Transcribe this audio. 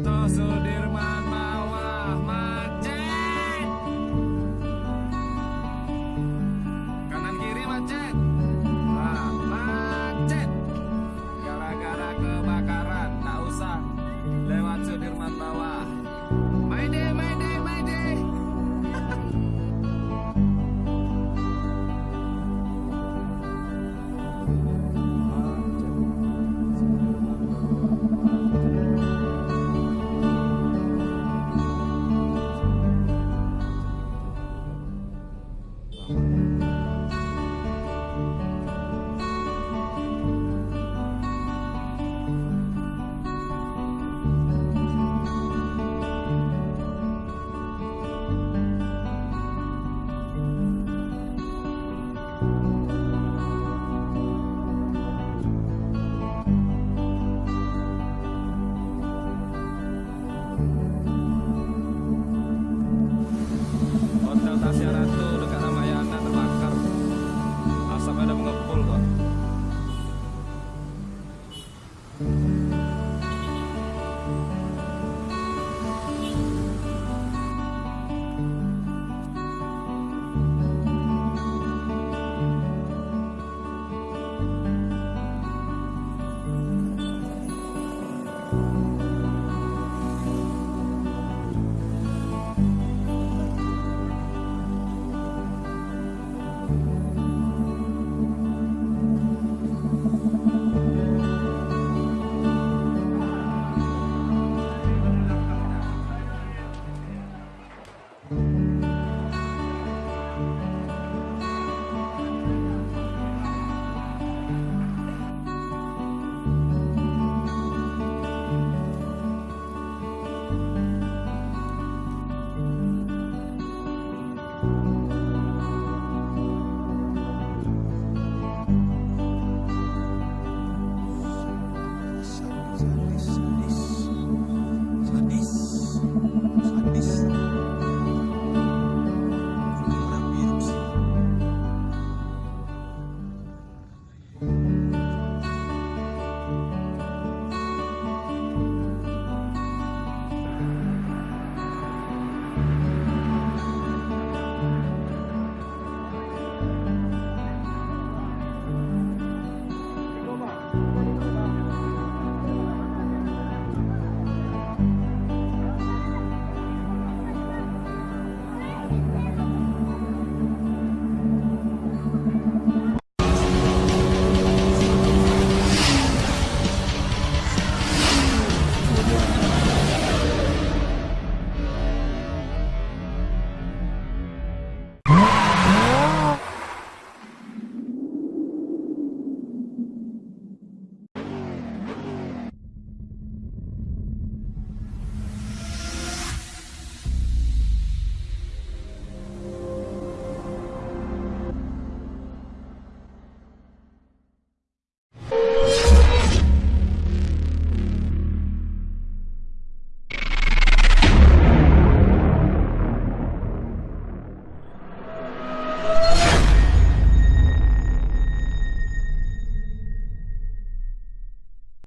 Sudirman bawah Thank you. Santísimo.